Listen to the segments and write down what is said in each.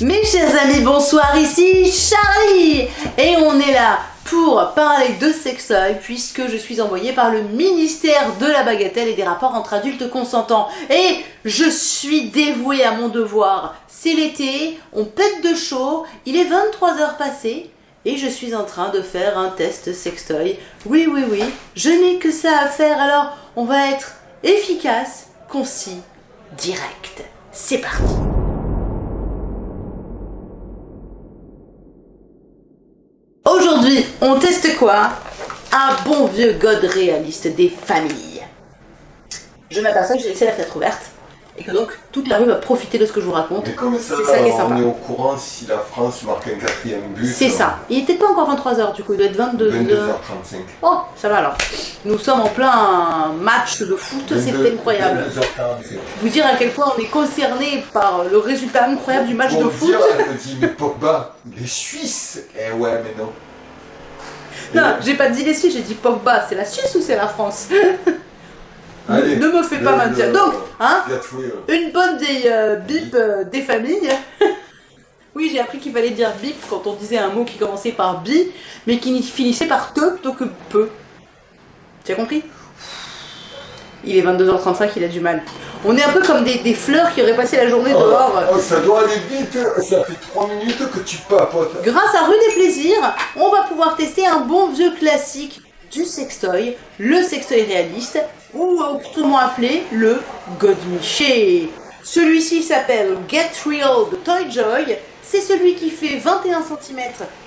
Mes chers amis, bonsoir, ici Charlie Et on est là pour parler de sextoy puisque je suis envoyée par le ministère de la bagatelle et des rapports entre adultes consentants. Et je suis dévouée à mon devoir. C'est l'été, on pète de chaud, il est 23h passé et je suis en train de faire un test sextoy. Oui, oui, oui, je n'ai que ça à faire alors on va être efficace, concis, direct. C'est parti Aujourd'hui, on teste quoi? Un bon vieux god réaliste des familles. Je m'aperçois que j'ai laissé la fenêtre ouverte et que donc toute la rue va profiter de ce que je vous raconte. Mais comme ça, C'est ça qui est on sympa. est au courant si la France marque un quatrième but. C'est ça. Il était pas encore 23h du coup, il doit être 22h. 22h35. Oh, ça va alors. Nous sommes en plein match de foot, c'est 22 incroyable. 22h45. Vous dire à quel point on est concerné par le résultat incroyable du match de foot. dire, elle me dit, mais Pogba, les Suisses Eh ouais, mais non. Non, j'ai pas dit les Suisses, j'ai dit Pogba. C'est la Suisse ou c'est la France Allez, Ne me fais pas mentir. Donc, hein Une bonne des euh, bip euh, des familles. oui, j'ai appris qu'il fallait dire bip quand on disait un mot qui commençait par bi, mais qui finissait par te plutôt que peu. Tu as compris? Il est 22h35, il a du mal. On est un peu comme des, des fleurs qui auraient passé la journée Oh, dehors. oh, ça doit aller vite, ça fait 3 minutes que tu papotes. Grâce à Rue des Plaisirs, on va pouvoir tester un bon vieux classique du sextoy, le sextoy réaliste, ou autrement appelé le Godmiché. Celui-ci s'appelle Get Real de Toy Joy. C'est celui qui fait 21 cm,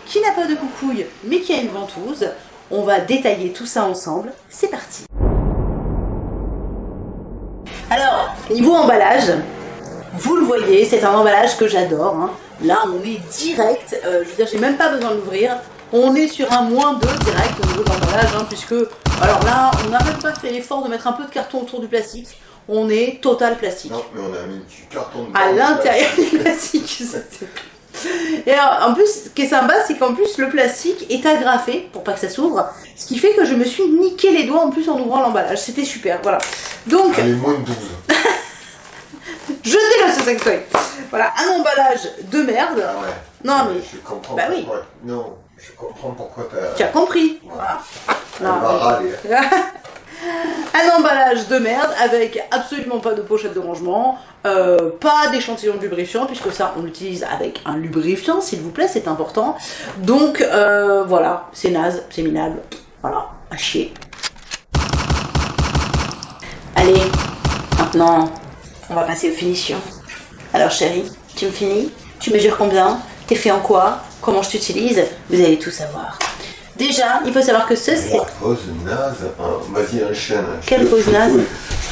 qui n'a pas de coucouille, mais qui a une ventouse. On va détailler tout ça ensemble. C'est parti. Alors, niveau emballage, vous le voyez, c'est un emballage que j'adore. hein. Là, on est direct. Euh, je veux dire, j'ai même pas besoin de l'ouvrir. On est sur un moins 2 direct au niveau de l'emballage, hein, puisque... Alors là, on n'a même pas fait l'effort de mettre un peu de carton autour du plastique. On est total plastique. Non, mais on a mis du carton de À l'intérieur du plastique, Et alors, en plus, ce qui est sympa, c'est qu'en plus, le plastique est agrafé pour pas que ça s'ouvre. Ce qui fait que je me suis niqué les doigts en plus en ouvrant l'emballage. C'était super, voilà. Donc... Allez, moins 12. Je déteste sextoy. Voilà, un emballage de merde. Ah ouais. Non, mais. Bah. Oui. Non, je comprends pourquoi t'as. Tu as compris. Voilà. Ah. Non, un emballage de merde avec absolument pas de pochette de rangement, euh, pas d'échantillon de lubrifiant puisque ça on l'utilise avec un lubrifiant s'il vous plaît, c'est important. Donc euh, voilà, c'est naze, c'est minable, voilà, à chier. Allez, maintenant on va passer aux finitions. Alors chérie, tu me finis? Tu mesures combien? T'es fait en quoi? Comment je t'utilise? Vous allez tout savoir. Déjà, il faut savoir que ce c'est... Pose naze. Vas-y, enchaîne. Je Quelle pose je te naze? fous-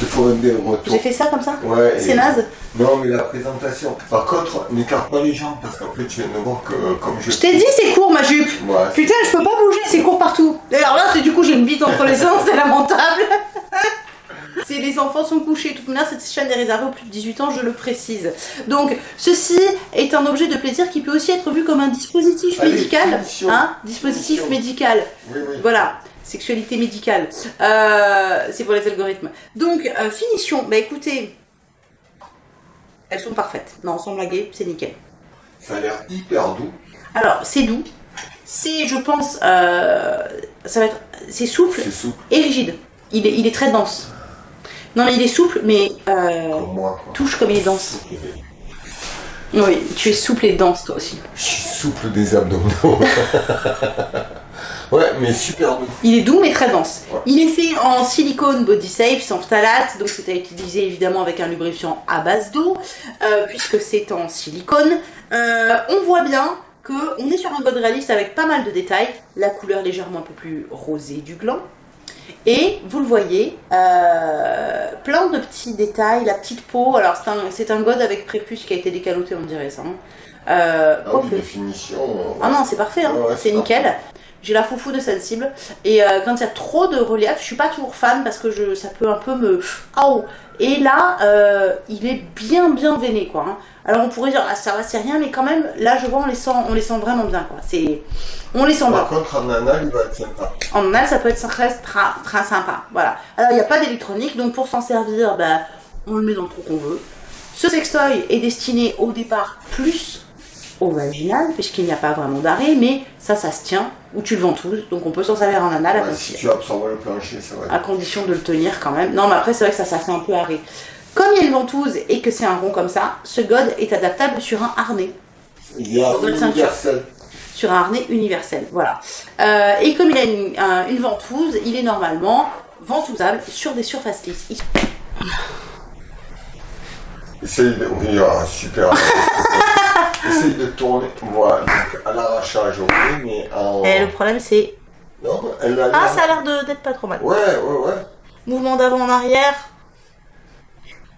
Je te ferai des retours. J'ai fait ça comme ça? Ouais. C'est et- naze? Non, mais la présentation. Par contre, n'écarte pas les jambes parce qu'après tu viens de voir que euh, comme je. Je t'ai dit c'est court ma jupe Ouais. Putain je peux pas bouger, c'est court partout D'ailleurs là c'est du coup j'ai une bite entre les seins, c'est lamentable C'est les enfants sont couchés, toute manière cette chaîne est réservée aux plus de 18 ans, je le précise. Donc ceci est un objet de plaisir qui peut aussi être vu comme un dispositif Allez, médical, hein, dispositif médical. Oui, oui. Voilà, sexualité médicale. Euh, c'est pour les algorithmes. Donc, euh, finition. Bah écoutez, elles sont parfaites. Non, sans blaguer, c'est nickel. Ça a l'air hyper doux. Alors, c'est doux. C'est, je pense, euh, ça va être, c'est souple souple et rigide. Il est, il est très dense. Non, mais il est souple, mais euh, comme moi. Quoi. touche comme il est dense. Oui, tu es souple et dense toi aussi. Je suis souple des abdominaux. ouais, mais super doux. Il est doux mais très dense. Ouais. Il est fait en silicone body safe, sans phthalate, donc c'est à utiliser évidemment avec un lubrifiant à base d'eau, euh, puisque c'est en silicone. Euh, on voit bien que on est sur un god réaliste avec pas mal de détails, la couleur légèrement un peu plus rosée du gland. Et vous le voyez, euh, plein de petits détails, la petite peau. Alors c'est un, un god avec prépuce qui a été décaloté, on dirait ça. hein. Euh, Ah oui, quoique- définition. ah non, c'est parfait, hein. Ouais, ouais, c'est nickel. J'ai la foufou de sensible. Et euh, quand il y a trop de relief, je suis pas toujours fan parce que je, ça peut un peu me. Oh Et là, euh, il est bien bien veiné quoi. hein. Alors on pourrait dire, ah, ça va, c'est rien, mais quand même, là je vois, on les sent, on les sent vraiment bien quoi. C'est, on les sent bien. Par contre, en anal, il va être sympa. En anal, ça peut être très, très, très sympa. Voilà. Alors, il n'y a pas d'électronique, donc pour s'en servir, bah, on le met dans le trou qu'on veut. Ce sextoy est destiné au départ plus au vaginal, puisqu'il n'y a pas vraiment d'arrêt, mais ça, ça se tient, ou tu le ventouses, donc on peut s'en servir en anal, Ouais, si tu absorbes le plancher, ça va. à condition de le tenir quand même. Non, mais après, c'est vrai que ça, ça fait un peu arrêt. Comme il y a une ventouse et que c'est un rond comme ça, ce god est adaptable sur un harnais. Il y a universel. sur un harnais universel. Voilà. Euh, et comme il a une, un- une ventouse, il est normalement ventousable sur des surfaces lisses. Il- ah, super. Essaye de tourner. Voilà, donc à l'arrachage, ok, mais en. Et le problème, c'est. Non, elle a. Ah, ça a l'air de- d'être pas trop mal. Ouais, ouais, ouais. Mouvement d'avant en arrière.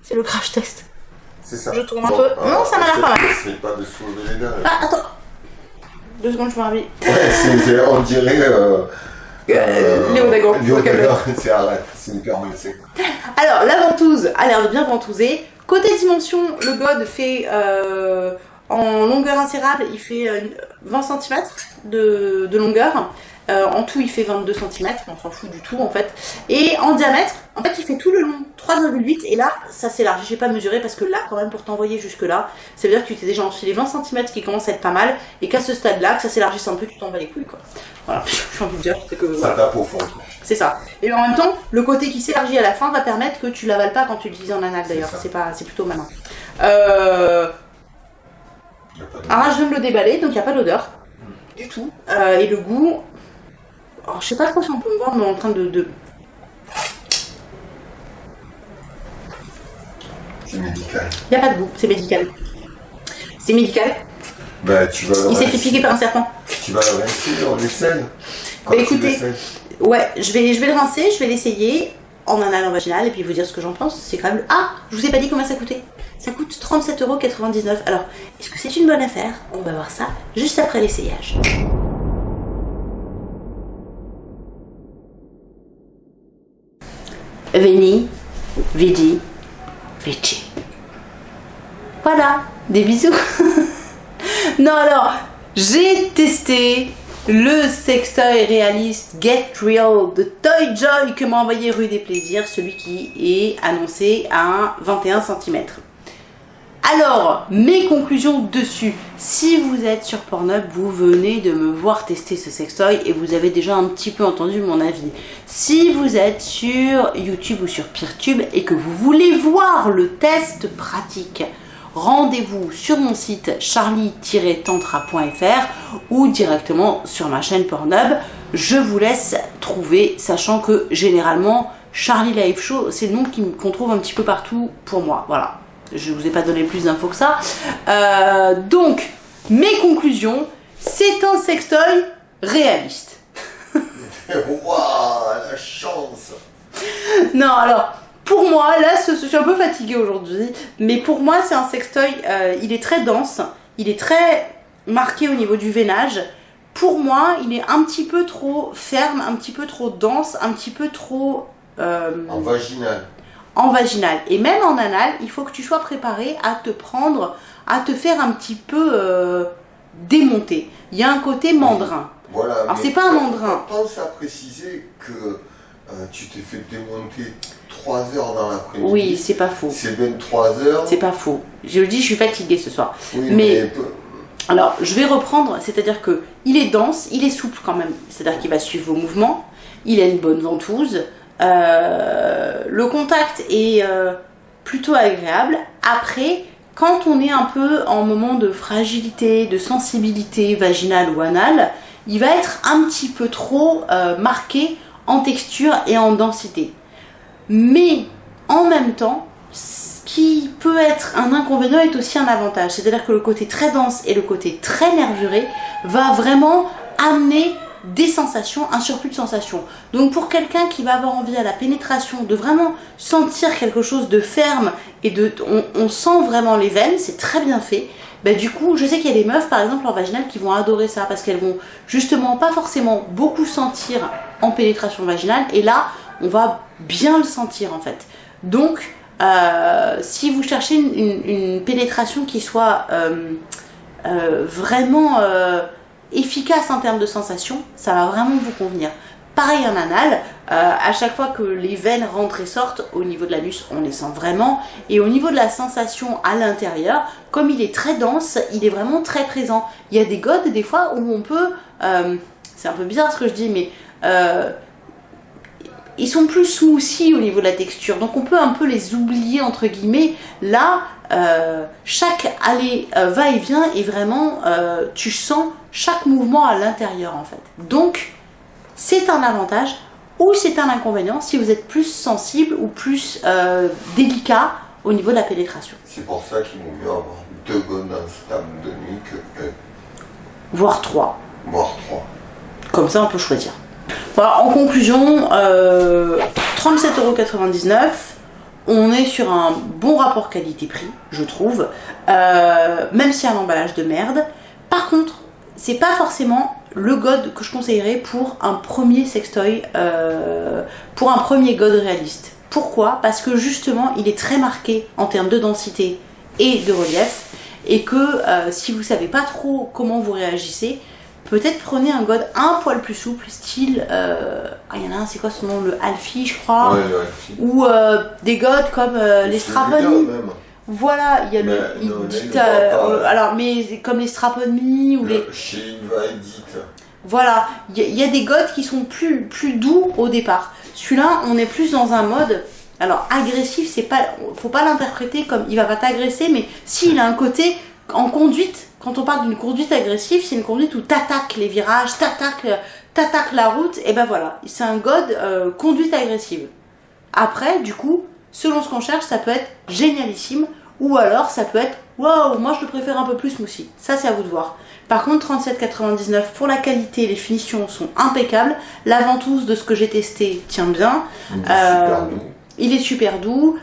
C'est le crash test. C'est ça. Je tourne un peu. Non, ça m'a l'air pas mal. Essaye pas de soulever les dents. Ah, attends. Deux secondes, je me réveille. Ouais, c'est- on dirait. Euh, Euh, Léo Dagan, Léo vocabulaire. Dagan, c'est arrête, c'est hyper. Alors, la ventouse a l'air de bien ventouser. Côté dimension, le god fait euh, en longueur insérable, il fait euh, 20 cm de, de longueur. Euh, en tout, il fait 22 cm, on s'en fout du tout en fait. Et en diamètre, en fait, il fait tout le long 3,8 et là, ça s'élargit. J'ai pas mesuré parce que là, quand même, pour t'envoyer jusque là, ça veut dire que tu t'es déjà enfilé 20 cm qui commence à être pas mal et qu'à ce stade-là, que ça s'élargisse un peu, tu t'en bats les couilles quoi. Voilà, j'ai envie de dire, c'est que voilà. Ça tape au fond. C'est ça. Et en même temps, le côté qui s'élargit à la fin va permettre que tu l'avales pas quand tu l'utilises en anal d'ailleurs. C'est ça. C'est pas, c'est plutôt malin. Euh... Y a pas de- Alors là, je viens de le déballer, donc il n'y a pas d'odeur du tout. Euh, et le goût, alors, je sais pas trop si on peut me voir, mais en train de, de... C'est médical. il n'y a pas de goût. C'est médical. C'est médical. Bah, tu vas Il s'est fait piquer par un serpent. Tu vas le rincer, l'essaye. Quand Bah, écoutez. Ouais, je vais, je vais le rincer, je vais l'essayer en anal en vaginal et puis vous dire ce que j'en pense. C'est quand même. Ah, je vous ai pas dit combien ça coûtait. Ça coûte 37,99€. Alors, est-ce que c'est une bonne affaire? On va voir ça juste après l'essayage. Veni, vidi, vici. Voilà, des bisous. non alors, j'ai testé le sextoy réaliste Get Real de Toy Joy que m'a envoyé Rue des Plaisirs, celui qui est annoncé à 21 cm. Alors, mes conclusions dessus. Si vous êtes sur Pornhub, vous venez de me voir tester ce sextoy et vous avez déjà un petit peu entendu mon avis. Si vous êtes sur YouTube ou sur Peertube et que vous voulez voir le test pratique, rendez-vous sur mon site charlie-tantra.fr ou directement sur ma chaîne Pornhub. Je vous laisse trouver, sachant que généralement, Charlie Live Show, c'est le nom qu'on trouve un petit peu partout pour moi. Voilà. Je vous ai pas donné plus d'infos que ça. Euh, donc, mes conclusions, c'est un sextoy réaliste. Waouh, la chance Non, alors, pour moi, là, je suis un peu fatiguée aujourd'hui, mais pour moi, c'est un sextoy, euh, il est très dense, il est très marqué au niveau du veinage. Pour moi, il est un petit peu trop ferme, un petit peu trop dense, un petit peu trop euh, En vaginal. En vaginal. Et même en anal, il faut que tu sois préparé à te prendre, à te faire un petit peu euh, démonter. Il y a un côté mandrin. Voilà. Alors, mais c'est pas un mandrin. Pense à préciser que euh, tu t'es fait démonter 3 heures dans l'après-midi. Oui, c'est pas faux. C'est bien 3 heures. C'est pas faux. Je le dis, je suis fatiguée ce soir. Oui, mais- peu- Alors, je vais reprendre, c'est-à-dire que il est dense, il est souple quand même, c'est-à-dire qu'il va suivre vos mouvements, il a une bonne ventouse, euh, le contact est euh, plutôt agréable. Après, quand on est un peu en moment de fragilité, de sensibilité vaginale ou anale, il va être un petit peu trop euh, marqué en texture et en densité. Mais en même temps, ce qui peut être un inconvénient est aussi un avantage. C'est-à-dire que le côté très dense et le côté très nervuré va vraiment amener des sensations, un surplus de sensations. Donc pour quelqu'un qui va avoir envie à la pénétration de vraiment sentir quelque chose de ferme et de, on, sent vraiment les veines, c'est très bien fait. Bah, du coup, je sais qu'il y a des meufs par exemple en vaginale qui vont adorer ça parce qu'elles vont justement pas forcément beaucoup sentir en pénétration vaginale et là on va bien le sentir en fait. Donc euh, si vous cherchez une, pénétration qui soit euh, euh, vraiment efficace en termes de sensation, ça va vraiment vous convenir. Pareil en anal, euh, à chaque fois que les veines rentrent et sortent, au niveau de l'anus, on les sent vraiment. Et au niveau de la sensation à l'intérieur, comme il est très dense, il est vraiment très présent. Il y a des godes, des fois, où on peut... Euh, c'est un peu bizarre ce que je dis, mais... Euh, ils sont plus smoothies au niveau de la texture, donc on peut un peu les oublier entre guillemets. Là, chaque aller va-et-vient et vraiment, tu sens chaque mouvement à l'intérieur en fait. Donc, c'est un avantage ou c'est un inconvénient si vous êtes plus sensible ou plus euh, délicat au niveau de la pénétration. C'est pour ça qu'il vaut mieux avoir deux bonnes instables de nuit que Voire trois. Voire trois. Comme ça, on peut choisir. Voilà, en conclusion, euh, 37,99€. On est sur un bon rapport qualité-prix, je trouve, euh, même si un emballage de merde. Par contre, c'est pas forcément le god que je conseillerais pour un premier sextoy, euh, pour un premier god réaliste. Pourquoi? Parce que justement, il est très marqué en termes de densité et de relief, et que euh, si vous savez pas trop comment vous réagissez, peut-être prenez un god un poil plus souple, style, euh, ah, il y en a un, c'est quoi son nom, le Alfie, je crois, ou des gods comme les Strapon. Voilà, il y a le. Euh, alors, mais comme les strap ou les. Chez Voilà, il y, a des godes qui sont plus, plus doux au départ. Celui-là, on est plus dans un mode. Alors, agressif, c'est pas. Faut pas l'interpréter comme il va pas t'agresser, mais s'il a un côté en conduite. Quand on parle d'une conduite agressive, c'est une conduite où t'attaques les virages, t'attaques, t'attaques la route, et ben voilà, c'est un god euh, conduite agressive. Après, du coup, selon ce qu'on cherche, ça peut être génialissime ou alors ça peut être waouh, moi je le préfère un peu plus moussi. Ça c'est à vous de voir. Par contre 37,99 pour la qualité, les finitions sont impeccables. La ventouse de ce que j'ai testé tient bien. Il est, euh, il est super doux.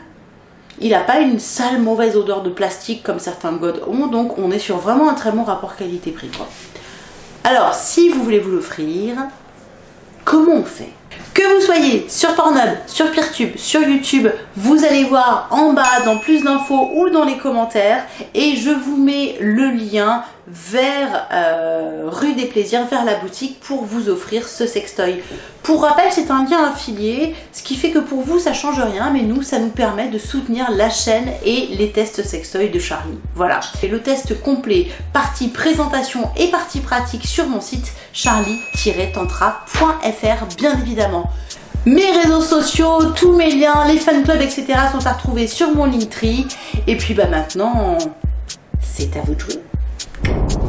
Il n'a pas une sale mauvaise odeur de plastique comme certains God ont. Donc on est sur vraiment un très bon rapport qualité-prix. Alors si vous voulez vous l'offrir, comment on fait? Que vous soyez sur Pornhub, sur Peertube, sur YouTube, vous allez voir en bas dans plus d'infos ou dans les commentaires et je vous mets le lien vers euh, rue des Plaisirs, vers la boutique pour vous offrir ce sextoy. Pour rappel, c'est un lien affilié, ce qui fait que pour vous, ça change rien, mais nous, ça nous permet de soutenir la chaîne et les tests sextoy de Charlie. Voilà. Et le test complet, partie présentation et partie pratique sur mon site charlie-tantra.fr, bien évidemment. Mes réseaux sociaux, tous mes liens, les fan clubs, etc. sont à retrouver sur mon Linktree. Et puis bah maintenant, c'est à vous de jouer. you